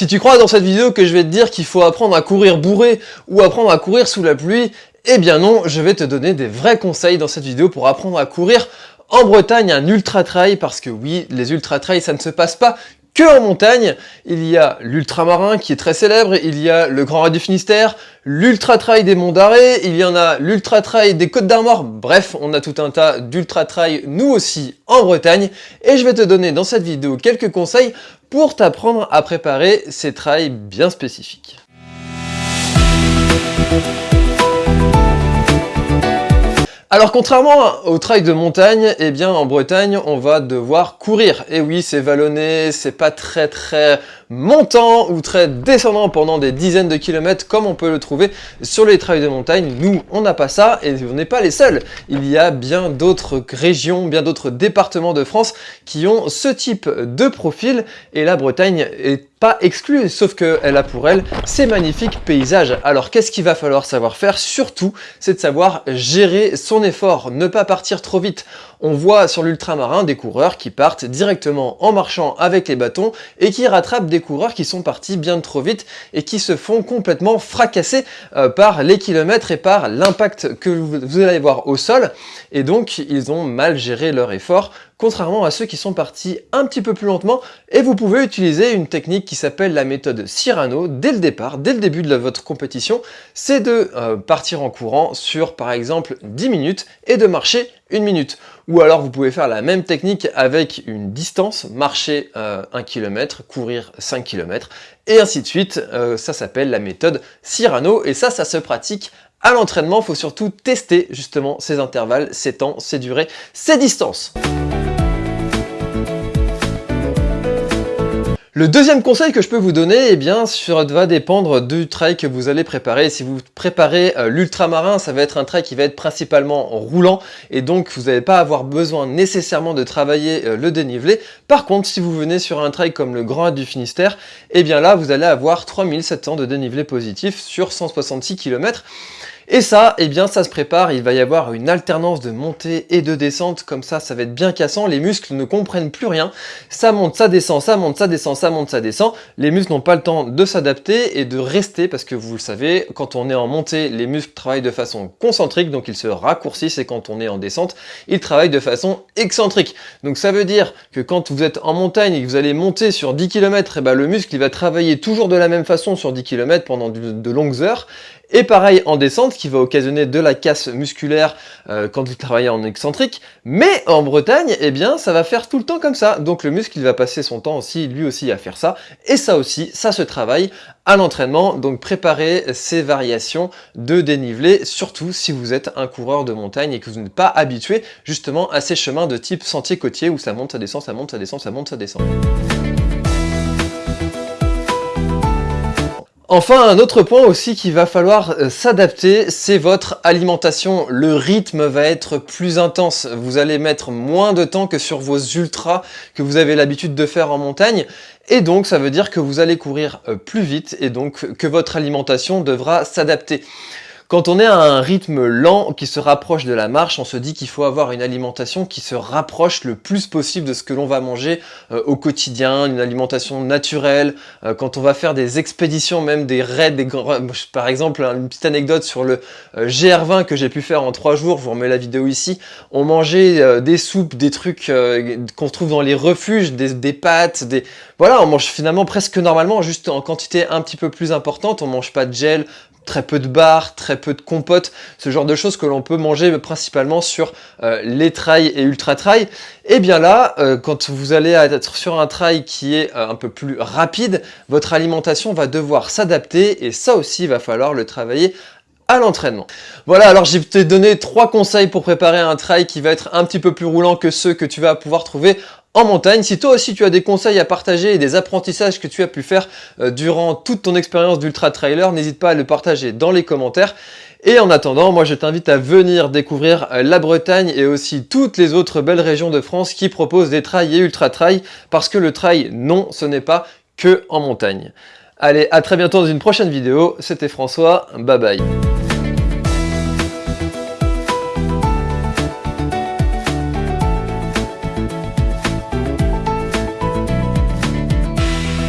Si tu crois dans cette vidéo que je vais te dire qu'il faut apprendre à courir bourré ou apprendre à courir sous la pluie, eh bien non, je vais te donner des vrais conseils dans cette vidéo pour apprendre à courir en Bretagne un ultra trail parce que oui, les ultra trails ça ne se passe pas que en montagne. Il y a l'ultramarin qui est très célèbre, il y a le Grand Raid du Finistère, l'ultra trail des Monts d'Arrée, il y en a l'ultra trail des Côtes d'Armor. Bref, on a tout un tas d'ultra trail nous aussi en Bretagne et je vais te donner dans cette vidéo quelques conseils pour t'apprendre à préparer ces trails bien spécifiques. Alors contrairement au trail de montagne, eh bien en Bretagne on va devoir courir. Et oui c'est vallonné, c'est pas très très montant ou très descendant pendant des dizaines de kilomètres comme on peut le trouver sur les trails de montagne. Nous on n'a pas ça et on n'est pas les seuls. Il y a bien d'autres régions, bien d'autres départements de France qui ont ce type de profil et la Bretagne est pas exclue, sauf qu'elle a pour elle ces magnifiques paysages. Alors qu'est-ce qu'il va falloir savoir faire? Surtout, c'est de savoir gérer son effort, ne pas partir trop vite. On voit sur l'ultramarin des coureurs qui partent directement en marchant avec les bâtons et qui rattrapent des coureurs qui sont partis bien trop vite et qui se font complètement fracasser euh, par les kilomètres et par l'impact que vous allez voir au sol. Et donc, ils ont mal géré leur effort contrairement à ceux qui sont partis un petit peu plus lentement, et vous pouvez utiliser une technique qui s'appelle la méthode Cyrano dès le départ, dès le début de votre compétition, c'est de euh, partir en courant sur par exemple 10 minutes et de marcher une minute. Ou alors vous pouvez faire la même technique avec une distance, marcher 1 euh, km, courir 5 km, et ainsi de suite. Euh, ça s'appelle la méthode Cyrano, et ça, ça se pratique à l'entraînement. Il faut surtout tester justement ces intervalles, ces temps, ces durées, ces distances. Le deuxième conseil que je peux vous donner, eh bien, ça va dépendre du trail que vous allez préparer. Si vous préparez euh, l'ultramarin, ça va être un trail qui va être principalement roulant et donc vous n'allez pas avoir besoin nécessairement de travailler euh, le dénivelé. Par contre, si vous venez sur un trail comme le Grand du Finistère, eh bien là, vous allez avoir 3700 de dénivelé positif sur 166 km. Et ça, eh bien, ça se prépare, il va y avoir une alternance de montée et de descente, comme ça, ça va être bien cassant, les muscles ne comprennent plus rien, ça monte, ça descend, ça monte, ça descend, ça monte, ça descend, les muscles n'ont pas le temps de s'adapter et de rester, parce que vous le savez, quand on est en montée, les muscles travaillent de façon concentrique, donc ils se raccourcissent, et quand on est en descente, ils travaillent de façon excentrique. Donc ça veut dire que quand vous êtes en montagne et que vous allez monter sur 10 km, et ben le muscle il va travailler toujours de la même façon sur 10 km pendant de longues heures, et pareil en descente, qui va occasionner de la casse musculaire euh, quand vous travaillez en excentrique. Mais en Bretagne, eh bien, ça va faire tout le temps comme ça. Donc le muscle, il va passer son temps aussi, lui aussi, à faire ça. Et ça aussi, ça se travaille à l'entraînement. Donc préparez ces variations de dénivelé, surtout si vous êtes un coureur de montagne et que vous n'êtes pas habitué justement à ces chemins de type sentier côtier où ça monte, ça descend, ça monte, ça descend, ça monte, ça descend. Enfin, un autre point aussi qu'il va falloir euh, s'adapter, c'est votre alimentation. Le rythme va être plus intense. Vous allez mettre moins de temps que sur vos ultras que vous avez l'habitude de faire en montagne. Et donc, ça veut dire que vous allez courir euh, plus vite et donc que votre alimentation devra s'adapter. Quand on est à un rythme lent qui se rapproche de la marche, on se dit qu'il faut avoir une alimentation qui se rapproche le plus possible de ce que l'on va manger euh, au quotidien, une alimentation naturelle. Euh, quand on va faire des expéditions, même des raids, des par exemple, une petite anecdote sur le euh, GR20 que j'ai pu faire en trois jours, je vous remets la vidéo ici, on mangeait des soupes, des trucs qu'on trouve dans les refuges, des, des pâtes, des... Voilà, on mange finalement presque normalement, juste en quantité un petit peu plus importante, on mange pas de gel, très peu de bars, très peu de compotes, ce genre de choses que l'on peut manger principalement sur euh, les trails et ultra trails. Et bien là, euh, quand vous allez être sur un trail qui est euh, un peu plus rapide, votre alimentation va devoir s'adapter et ça aussi, va falloir le travailler à l'entraînement. Voilà, alors j'ai te donné trois conseils pour préparer un trail qui va être un petit peu plus roulant que ceux que tu vas pouvoir trouver en montagne. Si toi aussi tu as des conseils à partager et des apprentissages que tu as pu faire euh, durant toute ton expérience d'ultra trailer, n'hésite pas à le partager dans les commentaires. Et en attendant, moi je t'invite à venir découvrir euh, la Bretagne et aussi toutes les autres belles régions de France qui proposent des trails et ultra trails parce que le trail, non, ce n'est pas que en montagne. Allez, à très bientôt dans une prochaine vidéo. C'était François, bye bye.